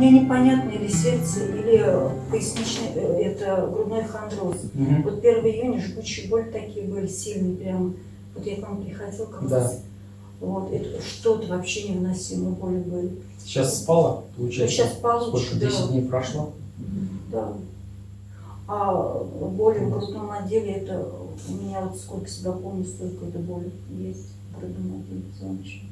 мне непонятно, или сердце, или поясничный, э, это грудной хондроз. Мгм. Вот 1 июня жгучие боли такие были сильные прямо. Вот я к вам приходила как Да. раз. Вот, это что-то вообще невыносимые боли были. Сейчас спала, получается? Сейчас получше, Сколько, да. 10 дней прошло? Да. А боли в грудном отделе, это у меня вот сколько себя помню, столько это боли есть в грудном отделе позвоночника.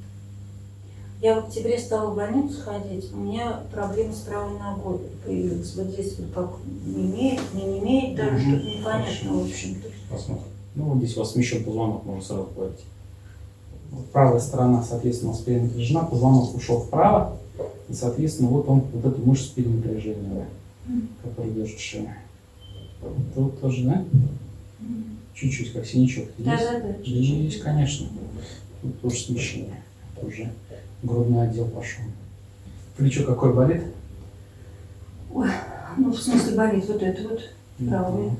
Я в октябре стала в больницу ходить, у меня проблемы с правой ногой появились. Вот здесь вот как не имеет, не, не имеет, даже Мгм. что-то непонятно, в общем-то. Посмотрим. Ну, вот здесь у вас смещен позвонок, можно сразу говорить. Вот правая сторона, соответственно, у вас перенапряжена, позвонок ушел вправо, и, соответственно, вот он, вот эту мышцу перенапряжения, да, которая держит шею. Тут тоже, да? Чуть-чуть, как синячок. Да, Здесь? да, да. Здесь, конечно. Тут тоже смещение. Уже грудной отдел пошел. Плечо какое болит? Ну, в смысле болит вот это вот правое.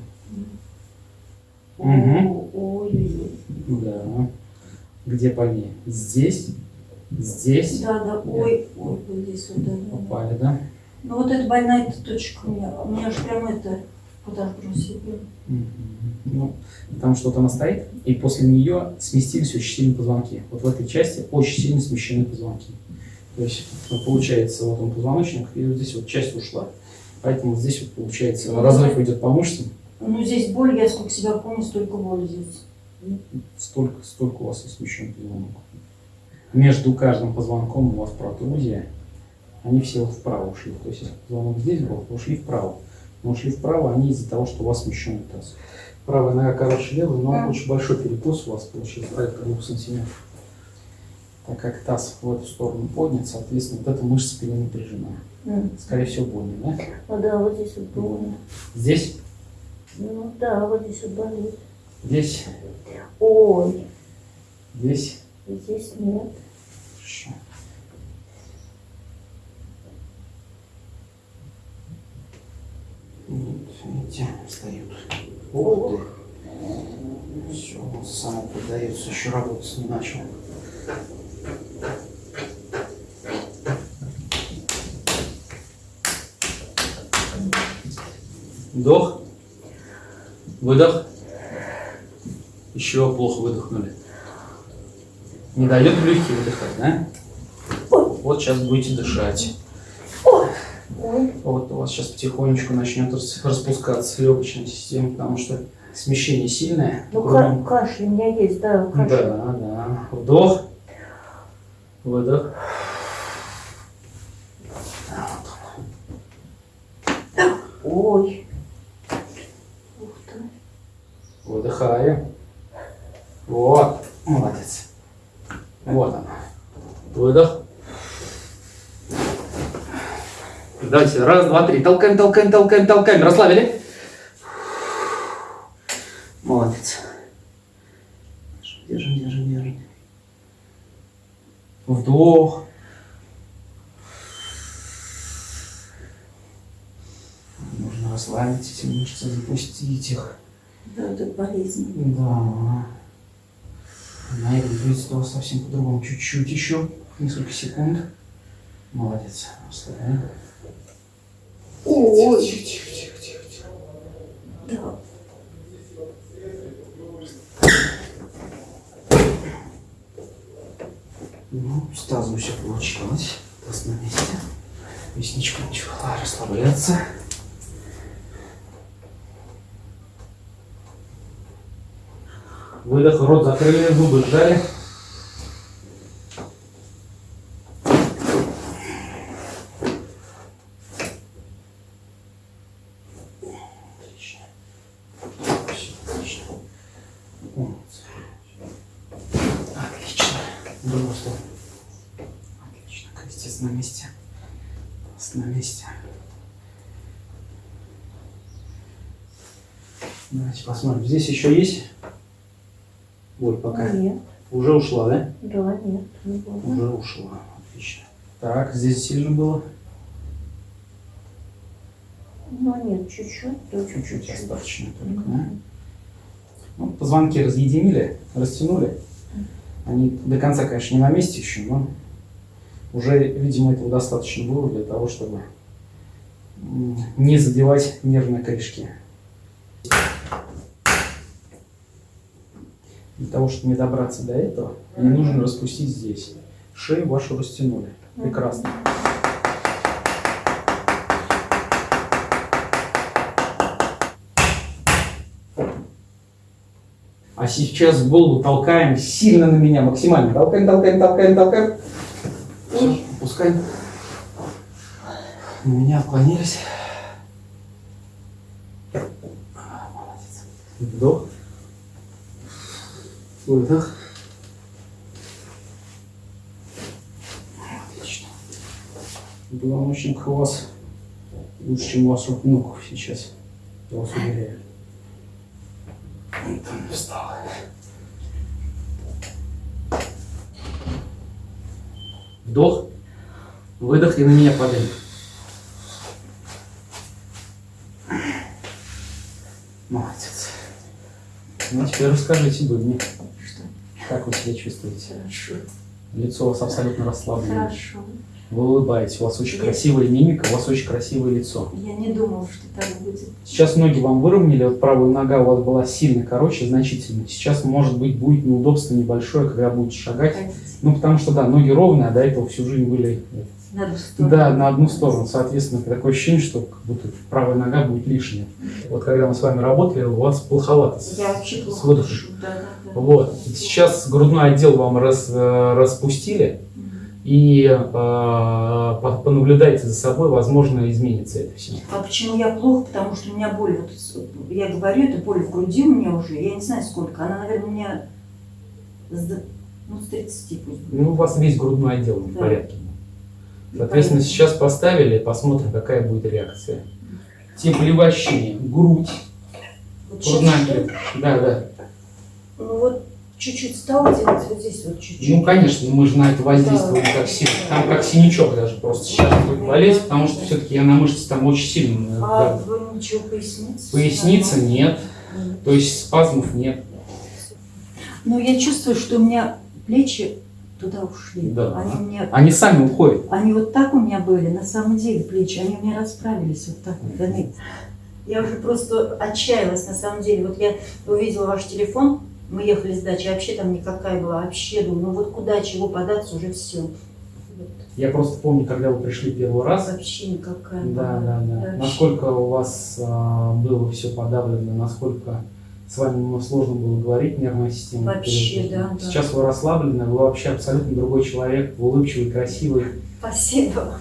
Мгм. О, Ой-ой-ой. Да. Где больнее? Здесь? Здесь? Да, да, ой, ой, вот здесь вот, да. Попали, да? Ну вот эта больная эта точка у меня, у меня же прям это подобросил. Мгм. Ну, потому что вот она стоит, и после нее сместились очень сильно позвонки. Вот в этой части очень сильно смещены позвонки. То есть, ну, получается, вот он позвоночник, и вот здесь вот часть ушла. Поэтому здесь вот получается Ну, разрыв да. идет по мышцам. Ну здесь боль, я сколько себя помню, столько боли здесь. Столько, столько у вас и смещен позвонок. Между каждым позвонком у вас протрузия. Они все вот вправо ушли. То есть, если позвонок здесь был, ушли вправо. Но ушли вправо они из-за того, что у вас смещенный таз. Правая нога короче левой, но Да. очень большой перекос у вас получился, порядка 2 сантиметров. Так как таз в эту сторону поднят, соответственно, вот эта мышца перенапряжена. М. Скорее всего, больно, да? Ну да, вот здесь вот больно. Здесь, Ну да, вот здесь вот болит. здесь, Ой, здесь. здесь нет. Хорошо. Видите, встают. Ух ты. Все, он само поддается, еще работать не начал. Вдох. Выдох. Еще плохо выдохнули. Не дает легкие выдыхать, да? Вот сейчас будете дышать. Ой, Вот у вас сейчас потихонечку начнет рас- распускаться легочная система, потому что смещение сильное. ну ка- кашель у меня есть, да, кашель. Да, да. Вдох. Выдох. Ой. Ух ты. Выдыхаем. Вот. Молодец. Вот она. Выдох. Давайте, раз, два, три. Толкаем, толкаем, толкаем, толкаем. Расслабили? Молодец. Держим, держим, держим. Вдох. Нужно расслабить эти мышцы, запустить их. Да, это болезнь. Да. На этом будет у вас совсем по-другому. Чуть-чуть еще. Несколько секунд. Молодец. Расслабляем. Ой. Тихо, тихо, тихо, тихо. Да. Ну, с тазом все получилось. Таз на месте. Поясничка начала расслабляться. Выдох, рот закрыли, зубы сжали. Отлично. Всё, отлично. Умница. Отлично. Другую сторону. Отлично. Крестец на месте. Таз на месте. Давайте посмотрим. Здесь еще есть боль пока? Нет, Уже ушла, да? да, нет, не. Уже ушла. Отлично. Так, здесь сильно было? Ну нет, чуть-чуть, Чуть-чуть достаточно только, да? Мгм. Ну, позвонки разъединили, растянули. Они до конца, конечно, не на месте еще, но уже, видимо, этого достаточно было для того, чтобы не задевать нервные корешки. Для того, чтобы не добраться до этого, мне нужно распустить здесь. Шею вашу растянули. Прекрасно. А сейчас голову толкаем сильно на меня, максимально. Толкаем, толкаем, толкаем, толкаем. Всё, опускаем. На меня отклонились. Молодец. Вдох. Выдох. Отлично. Позвоночник у вас лучше, чем у ваших внуков сейчас. Я вас уверяю. Не встала. Вдох, выдох и на меня падай. Молодец. Ну, теперь расскажите вы мне, Что? как вы себя чувствуете. Хорошо. Лицо у вас абсолютно расслаблено. Хорошо. Вы улыбаетесь, у вас очень красивая мимика, у вас очень красивое лицо. Я не думала, что так будет. Сейчас ноги вам выровняли, вот правая нога у вас была сильно короче, значительно. Сейчас, может быть, будет неудобство небольшое, когда будете шагать. Хотите? Ну, потому что, да, ноги ровные, а до этого всю жизнь были На одну сторону. Да, на одну сторону. Соответственно, такое ощущение, что как будто правая нога будет лишняя. Вот когда мы с вами работали, у вас плоховато. с- Я вообще с выдохом. Да, да, да. Вот. Сейчас грудной отдел вам раз, э, распустили, и э, по- понаблюдайте за собой, возможно, изменится это все. А почему я плохо? Потому что у меня боль, вот, я говорю, это боль в груди у меня уже, я не знаю сколько, она, наверное, у меня ну, с 30 пусть будет. Ну, у вас весь грудной отдел в Да. порядке. Соответственно, сейчас поставили, посмотрим, какая будет реакция. Теплевощение, грудь, Вот грудная. Да, да. ну вот чуть-чуть стало делать, вот здесь вот чуть-чуть. Ну, конечно, мы же на это воздействуем Да. как сильно. Там как синячок даже просто сейчас будет болеть, потому что все-таки я на мышцы там очень сильно. А да. вы ничего, поясница? Поясница нет, Нормально? то есть спазмов нет. Ну, я чувствую, что у меня плечи туда ушли. Да. Они меня Они сами уходят. Они вот так у меня были, на самом деле, плечи, они у меня расправились вот так вот. Они... Я уже просто отчаялась, на самом деле. Вот я увидела ваш телефон, мы ехали с дачи, вообще там никакая была, вообще думаю, ну вот куда, чего податься, уже все. Я просто помню, когда вы пришли первый раз. Вообще никакая. Да, была. да, да. Вообще. Насколько у вас а, было все подавлено, насколько с вами ну, сложно было говорить, нервная система. Вообще, перегружена. да, да. Сейчас вы расслаблены, вы вообще абсолютно другой человек, вы улыбчивый, красивый. Спасибо.